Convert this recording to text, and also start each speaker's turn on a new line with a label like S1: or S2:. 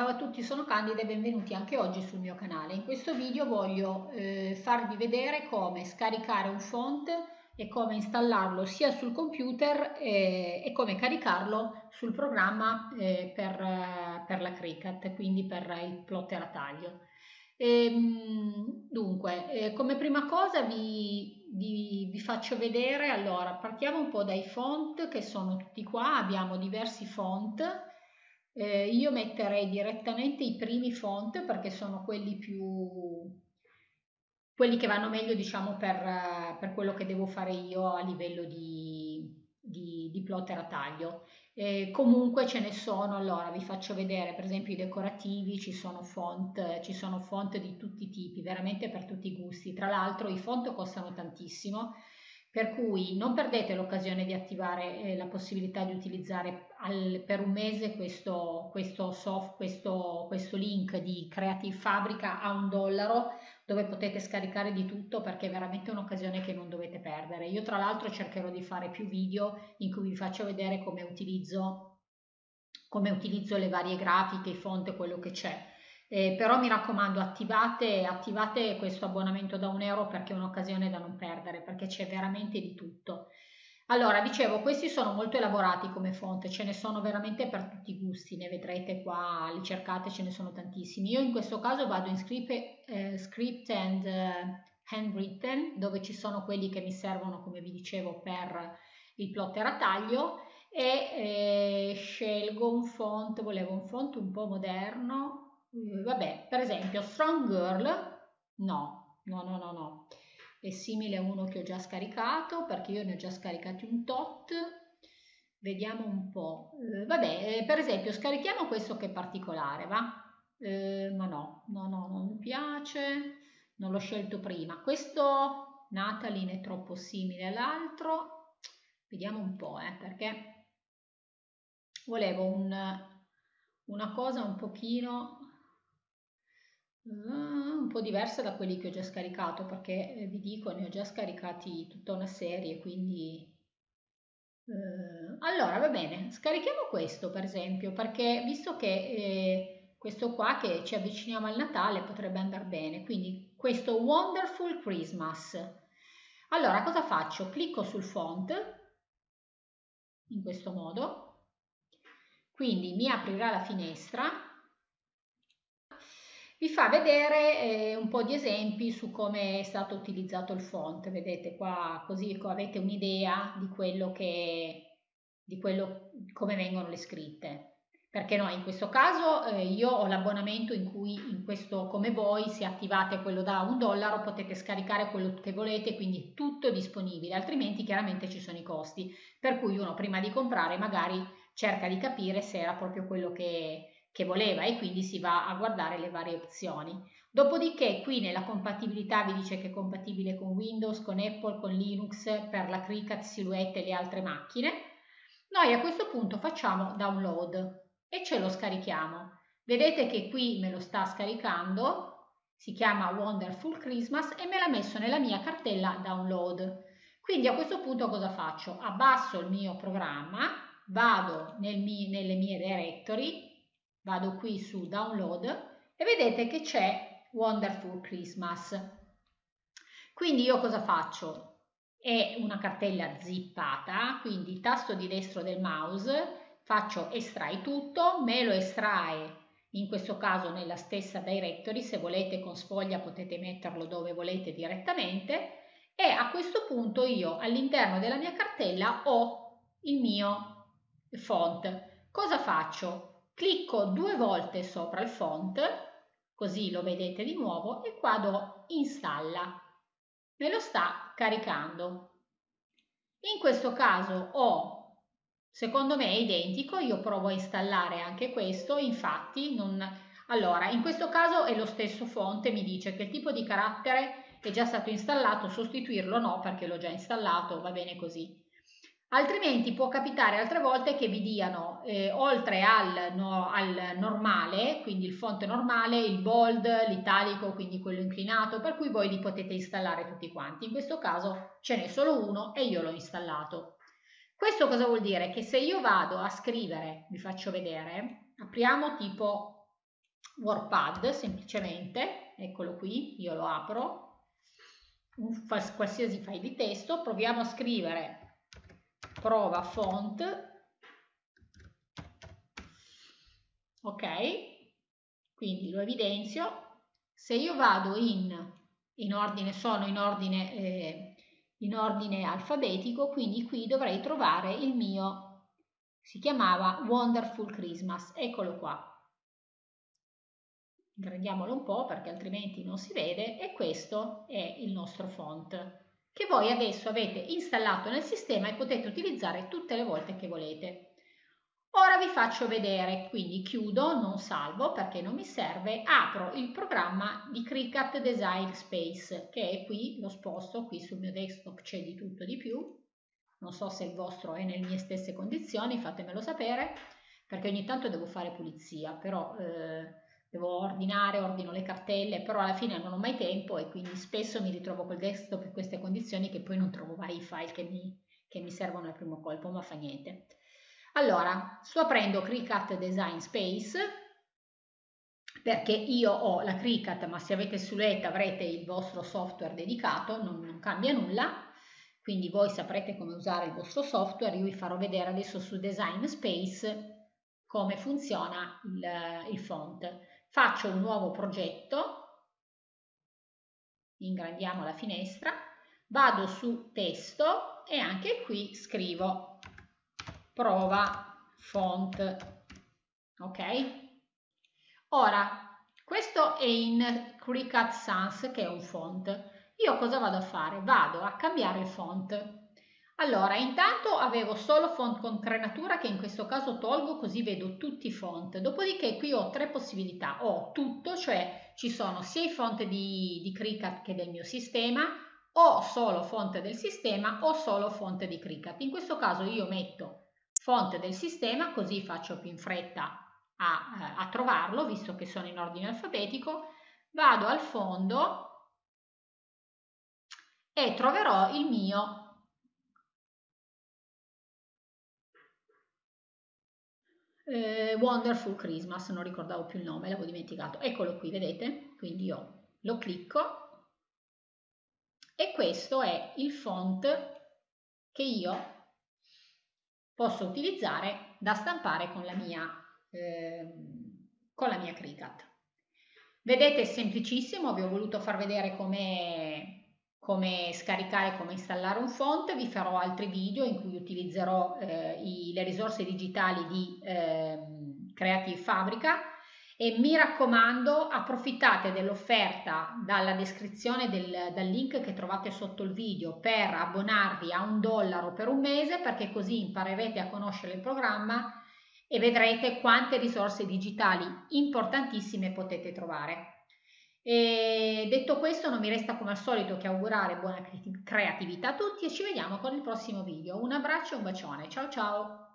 S1: Ciao a tutti, sono Candida e benvenuti anche oggi sul mio canale. In questo video voglio eh, farvi vedere come scaricare un font e come installarlo sia sul computer eh, e come caricarlo sul programma eh, per, per, la Cricut, quindi per il plotter a taglio. E, ehm, dunque, eh, come prima cosa vi, vi, vi faccio vedere, allora partiamo un po' dai font che sono tutti qua, abbiamo diversi font eh, io metterei direttamente i primi font perché sono quelli più quelli che vanno meglio diciamo per, per quello che devo fare io a livello di, di, di plotter a taglio. Eh, comunque ce ne sono, allora vi faccio vedere per esempio i decorativi, ci sono font, ci sono font di tutti i tipi, veramente per tutti i gusti. Tra l'altro i font costano tantissimo, per cui non perdete l'occasione di attivare eh, la possibilità di utilizzare al, per un mese questo, questo, soft, questo, questo link di Creative Fabrica a un dollaro dove potete scaricare di tutto perché è veramente un'occasione che non dovete perdere. Io tra l'altro cercherò di fare più video in cui vi faccio vedere come utilizzo, come utilizzo le varie grafiche, i font, quello che c'è eh, però mi raccomando attivate, attivate questo abbonamento da un euro perché è un'occasione da non perdere perché c'è veramente di tutto. Allora dicevo questi sono molto elaborati come fonte ce ne sono veramente per tutti i gusti ne vedrete qua li cercate ce ne sono tantissimi. Io in questo caso vado in script, eh, script and uh, handwritten dove ci sono quelli che mi servono come vi dicevo per il plotter a taglio e eh, scelgo un font volevo un font un po' moderno Mm, vabbè, per esempio Strong Girl, no, no, no, no, no, è simile a uno che ho già scaricato perché io ne ho già scaricati un tot, vediamo un po', eh, vabbè, eh, per esempio scarichiamo questo che è particolare, va? Eh, ma no, no, no, non mi piace, non l'ho scelto prima, questo Natalie è troppo simile all'altro, vediamo un po', eh, perché volevo un, una cosa un pochino Ah, un po' diversa da quelli che ho già scaricato perché eh, vi dico ne ho già scaricati tutta una serie quindi eh, allora va bene scarichiamo questo per esempio perché visto che eh, questo qua che ci avviciniamo al Natale potrebbe andare bene quindi questo Wonderful Christmas. Allora cosa faccio? Clicco sul font in questo modo quindi mi aprirà la finestra vi fa vedere eh, un po' di esempi su come è stato utilizzato il font. Vedete qua così avete un'idea di quello che di quello come vengono le scritte. Perché no, in questo caso eh, io ho l'abbonamento in cui in questo come voi se attivate quello da un dollaro potete scaricare quello che volete, quindi tutto disponibile, altrimenti chiaramente ci sono i costi. Per cui uno prima di comprare magari cerca di capire se era proprio quello che, che voleva e quindi si va a guardare le varie opzioni. Dopodiché qui nella compatibilità vi dice che è compatibile con Windows, con Apple, con Linux, per la Cricut, Silhouette e le altre macchine. Noi a questo punto facciamo download e ce lo scarichiamo. Vedete che qui me lo sta scaricando, si chiama Wonderful Christmas e me l'ha messo nella mia cartella download. Quindi a questo punto cosa faccio? Abbasso il mio programma, vado nel mie, nelle mie directory, vado qui su download e vedete che c'è Wonderful Christmas. Quindi io cosa faccio? È una cartella zippata, quindi tasto di destro del mouse, faccio estrai tutto, me lo estrae in questo caso nella stessa directory, se volete con sfoglia potete metterlo dove volete direttamente e a questo punto io all'interno della mia cartella ho il mio font. Cosa faccio? Clicco due volte sopra il font, così lo vedete di nuovo, e qua do installa. Me lo sta caricando. In questo caso ho, secondo me è identico, io provo a installare anche questo, infatti non... Allora, in questo caso è lo stesso font, mi dice che il tipo di carattere è già stato installato, sostituirlo no perché l'ho già installato, va bene così. Altrimenti può capitare altre volte che vi diano, eh, oltre al, no, al, normale, quindi il font normale, il bold, l'italico, quindi quello inclinato, per cui voi li potete installare tutti quanti. In questo caso ce n'è solo uno e io l'ho installato. Questo cosa vuol dire? Che se io vado a scrivere, vi faccio vedere, apriamo tipo WordPad semplicemente, eccolo qui, io lo apro, un qualsiasi file di testo, proviamo a scrivere prova font, ok, quindi lo evidenzio, se io vado in, in ordine, sono in ordine, eh, in ordine alfabetico, quindi qui dovrei trovare il mio, si chiamava Wonderful Christmas, eccolo qua, ingrandiamolo un po' perché altrimenti non si vede e questo è il nostro font che voi adesso avete installato nel sistema e potete utilizzare tutte le volte che volete. Ora vi faccio vedere, quindi chiudo, non salvo perché non mi serve, apro il programma di Cricut Design Space che è qui, lo sposto, qui sul mio desktop c'è di tutto di più, non so se il vostro è nelle mie stesse condizioni, fatemelo sapere perché ogni tanto devo fare pulizia, però eh, devo ordinare, ordino le cartelle, però alla fine non ho mai tempo e quindi spesso mi ritrovo col desktop in queste condizioni che poi non trovo mai i file che mi, che mi servono al primo colpo, ma fa niente. Allora, sto aprendo Cricut Design Space perché io ho la Cricut, ma se avete Suletta avrete il vostro software dedicato, non, non cambia nulla, quindi voi saprete come usare il vostro software, io vi farò vedere adesso su Design Space come funziona il, il font. Faccio un nuovo progetto, ingrandiamo la finestra, vado su testo e anche qui scrivo prova font, ok? Ora, questo è in Cricut Sans che è un font. Io cosa vado a fare? Vado a cambiare font allora, intanto avevo solo font con crenatura che in questo caso tolgo così vedo tutti i font. Dopodiché qui ho tre possibilità. Ho tutto, cioè ci sono sia i font di, di Cricut che del mio sistema, o solo font del sistema o solo font di Cricut. In questo caso io metto font del sistema così faccio più in fretta a, a trovarlo visto che sono in ordine alfabetico. Vado al fondo e troverò il mio eh, Wonderful Christmas, non ricordavo più il nome, l'avevo dimenticato. Eccolo qui, vedete? Quindi io lo clicco e questo è il font che io posso utilizzare da stampare con la mia, eh, con la mia Cricut. Vedete, è semplicissimo, vi ho voluto far vedere come come scaricare, come installare un font, vi farò altri video in cui utilizzerò eh, i, le risorse digitali di eh, Creative Fabrica e mi raccomando approfittate dell'offerta dalla descrizione del, dal link che trovate sotto il video per abbonarvi a un dollaro per un mese perché così imparerete a conoscere il programma e vedrete quante risorse digitali importantissime potete trovare. E detto questo non mi resta come al solito che augurare buona creatività a tutti e ci vediamo con il prossimo video. Un abbraccio e un bacione. Ciao ciao!